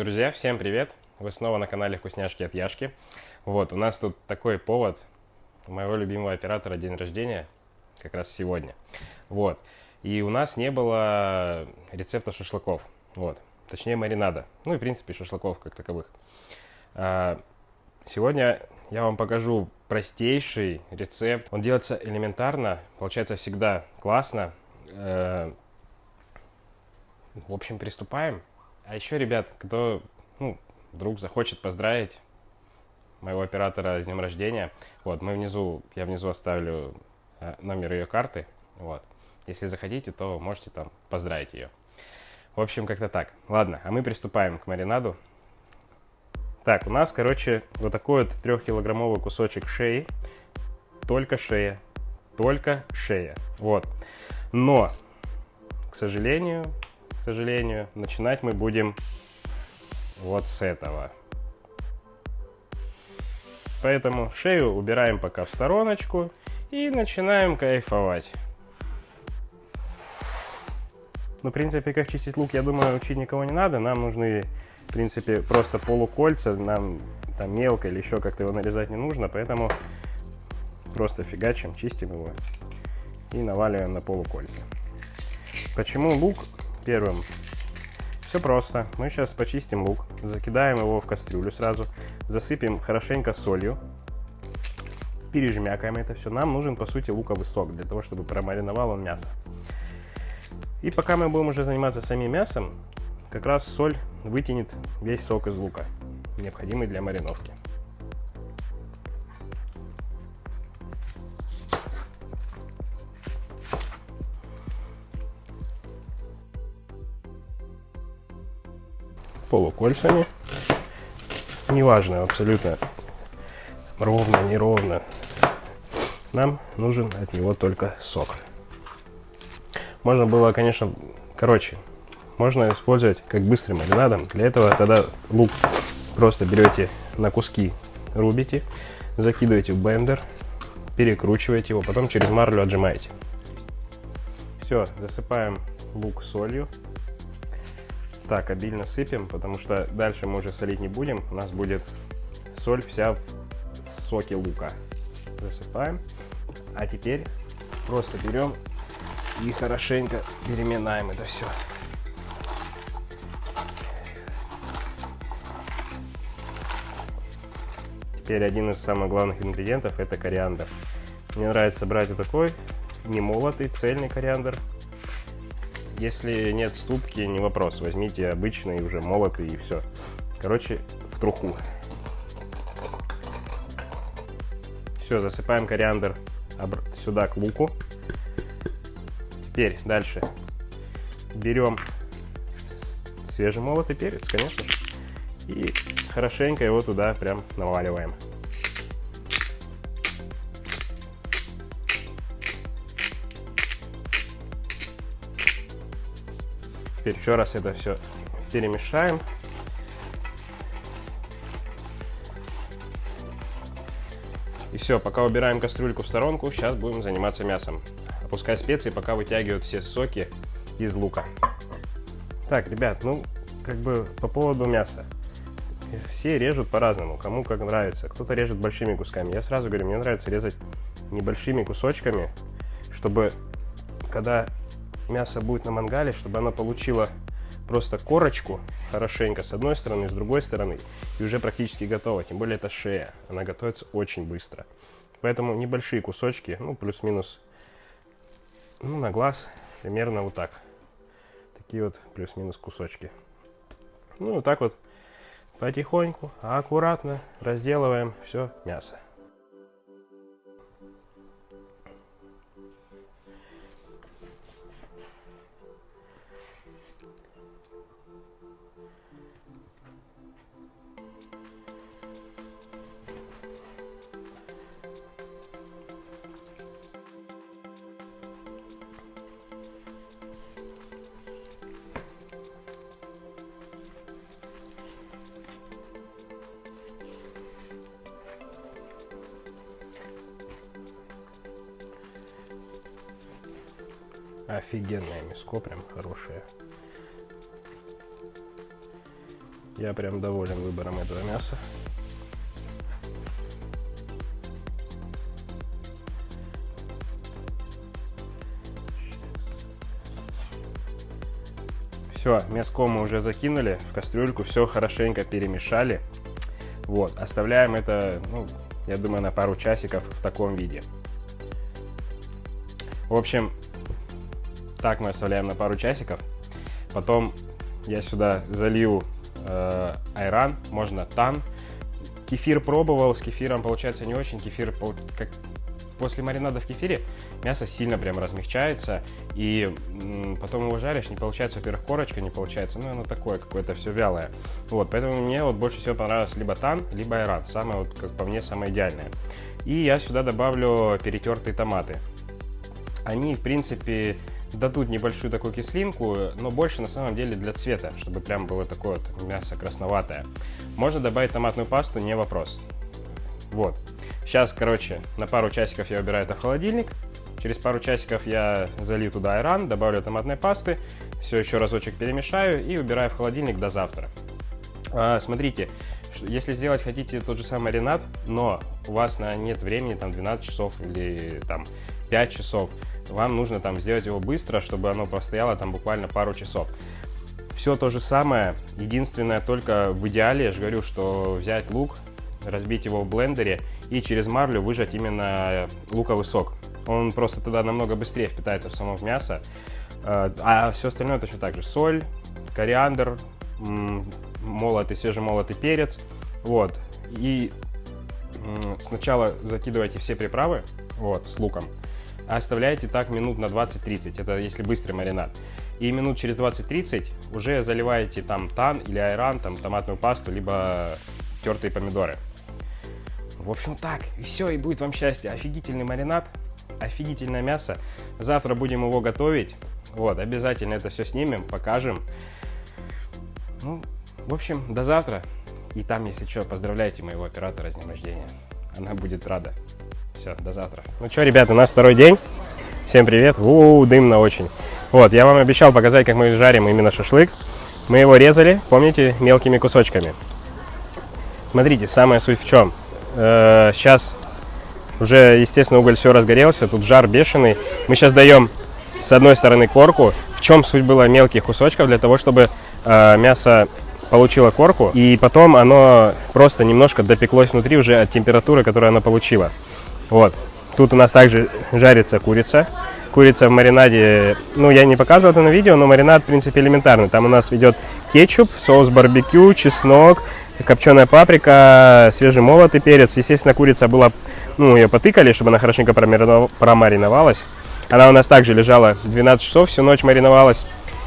Друзья, всем привет! Вы снова на канале Вкусняшки от Яшки. Вот, у нас тут такой повод. У моего любимого оператора день рождения, как раз сегодня. Вот. И у нас не было рецепта шашлыков. Вот. Точнее, маринада. Ну и, в принципе, шашлыков как таковых. А, сегодня я вам покажу простейший рецепт. Он делается элементарно, получается всегда классно. Э, в общем, приступаем. А еще, ребят, кто ну, вдруг захочет поздравить моего оператора с днем рождения, вот, мы внизу, я внизу оставлю э, номер ее карты, вот. Если захотите, то можете там поздравить ее. В общем, как-то так. Ладно, а мы приступаем к маринаду. Так, у нас, короче, вот такой вот трехкилограммовый кусочек шеи. Только шея. Только шея. Вот. Но, к сожалению, к сожалению. Начинать мы будем вот с этого. Поэтому шею убираем пока в стороночку и начинаем кайфовать. Ну, в принципе, как чистить лук, я думаю, учить никого не надо. Нам нужны, в принципе, просто полукольца. Нам там мелко или еще как-то его нарезать не нужно. Поэтому просто фигачим, чистим его и наваливаем на полукольца. Почему лук первым. Все просто. Мы сейчас почистим лук, закидаем его в кастрюлю сразу, засыпем хорошенько солью, пережмякаем это все. Нам нужен, по сути, луковый сок, для того, чтобы промариновал он мясо. И пока мы будем уже заниматься самим мясом, как раз соль вытянет весь сок из лука, необходимый для мариновки. Полукольцами. Неважно, абсолютно ровно, неровно. Нам нужен от него только сок. Можно было, конечно, короче, можно использовать как быстрым маринадом. Для этого тогда лук просто берете на куски, рубите, закидываете в блендер, перекручиваете его, потом через марлю отжимаете. Все, засыпаем лук солью. Так, обильно сыпем, потому что дальше мы уже солить не будем. У нас будет соль вся в соке лука. Засыпаем. А теперь просто берем и хорошенько переминаем это все. Теперь один из самых главных ингредиентов это кориандр. Мне нравится брать вот такой немолотый цельный кориандр. Если нет ступки, не вопрос. Возьмите обычный, уже молотый и все. Короче, в труху. Все, засыпаем кориандр сюда к луку. Теперь дальше берем свежемолотый перец, конечно, и хорошенько его туда прям наваливаем. Теперь еще раз это все перемешаем. И все, пока убираем кастрюльку в сторонку, сейчас будем заниматься мясом. Опускай специи, пока вытягивают все соки из лука. Так, ребят, ну, как бы по поводу мяса. Все режут по-разному, кому как нравится. Кто-то режет большими кусками. Я сразу говорю, мне нравится резать небольшими кусочками, чтобы когда мясо будет на мангале, чтобы оно получило просто корочку хорошенько с одной стороны, с другой стороны, и уже практически готово. Тем более это шея, она готовится очень быстро. Поэтому небольшие кусочки, ну плюс-минус, ну на глаз примерно вот так. Такие вот плюс-минус кусочки. Ну вот так вот потихоньку, аккуратно разделываем все мясо. Офигенное мяско, прям хорошее. Я прям доволен выбором этого мяса. Все, мяско мы уже закинули в кастрюльку, все хорошенько перемешали. Вот, оставляем это, ну, я думаю, на пару часиков в таком виде. В общем, так мы оставляем на пару часиков. Потом я сюда залью э, айран, можно тан. Кефир пробовал, с кефиром получается не очень. Кефир, как после маринада в кефире, мясо сильно прям размягчается. И потом его жаришь, не получается, во-первых, корочка не получается. Ну, оно такое какое-то все вялое. Вот, поэтому мне вот больше всего понравилось либо тан, либо айран. Самое, вот, как по мне, самое идеальное. И я сюда добавлю перетертые томаты. Они, в принципе, дадут небольшую такую кислинку, но больше на самом деле для цвета, чтобы прям было такое вот мясо красноватое. Можно добавить томатную пасту, не вопрос. Вот. Сейчас, короче, на пару часиков я убираю это в холодильник. Через пару часиков я залью туда айран, добавлю томатной пасты, все еще разочек перемешаю и убираю в холодильник до завтра. А, смотрите, если сделать хотите тот же самый маринад, но у вас на нет времени, там 12 часов или там 5 часов, вам нужно там сделать его быстро, чтобы оно простояло там буквально пару часов. Все то же самое, единственное только в идеале, я же говорю, что взять лук, разбить его в блендере и через марлю выжать именно луковый сок. Он просто тогда намного быстрее впитается в само мясо. А, а все остальное точно так же. Соль, кориандр, молотый, свежемолотый перец. Вот. И сначала закидывайте все приправы вот, с луком а оставляете так минут на 20-30, это если быстрый маринад. И минут через 20-30 уже заливаете там тан или айран, там томатную пасту, либо тертые помидоры. В общем так, и все, и будет вам счастье. Офигительный маринад, офигительное мясо. Завтра будем его готовить. Вот, обязательно это все снимем, покажем. Ну, в общем, до завтра. И там, если что, поздравляйте моего оператора с днем рождения. Она будет рада. Все, до завтра. Ну что, ребята, у нас второй день. Всем привет. У, -у, -у дымно очень. Вот, я вам обещал показать, как мы жарим именно шашлык. Мы его резали, помните, мелкими кусочками. Смотрите, самая суть в чем. Э -э сейчас уже, естественно, уголь все разгорелся, тут жар бешеный. Мы сейчас даем с одной стороны корку. В чем суть была мелких кусочков? Для того, чтобы э, мясо получило корку, и потом оно просто немножко допеклось внутри уже от температуры, которую оно получило. Вот. Тут у нас также жарится курица. Курица в маринаде, ну, я не показывал это на видео, но маринад, в принципе, элементарный. Там у нас идет кетчуп, соус барбекю, чеснок, копченая паприка, свежемолотый перец. Естественно, курица была, ну, ее потыкали, чтобы она хорошенько промариновалась. Она у нас также лежала 12 часов, всю ночь мариновалась.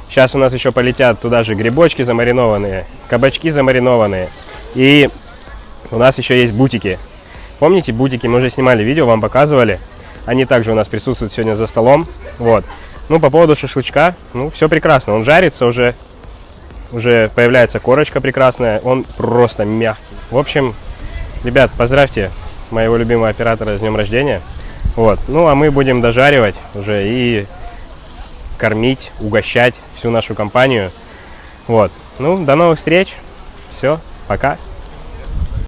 Сейчас у нас еще полетят туда же грибочки замаринованные, кабачки замаринованные. И у нас еще есть бутики. Помните, бутики, мы уже снимали видео, вам показывали. Они также у нас присутствуют сегодня за столом. Вот. Ну, по поводу шашлычка, ну, все прекрасно. Он жарится уже, уже появляется корочка прекрасная. Он просто мягкий. В общем, ребят, поздравьте моего любимого оператора с днем рождения. Вот. Ну, а мы будем дожаривать уже и кормить, угощать всю нашу компанию. Вот. Ну, до новых встреч. Все, пока.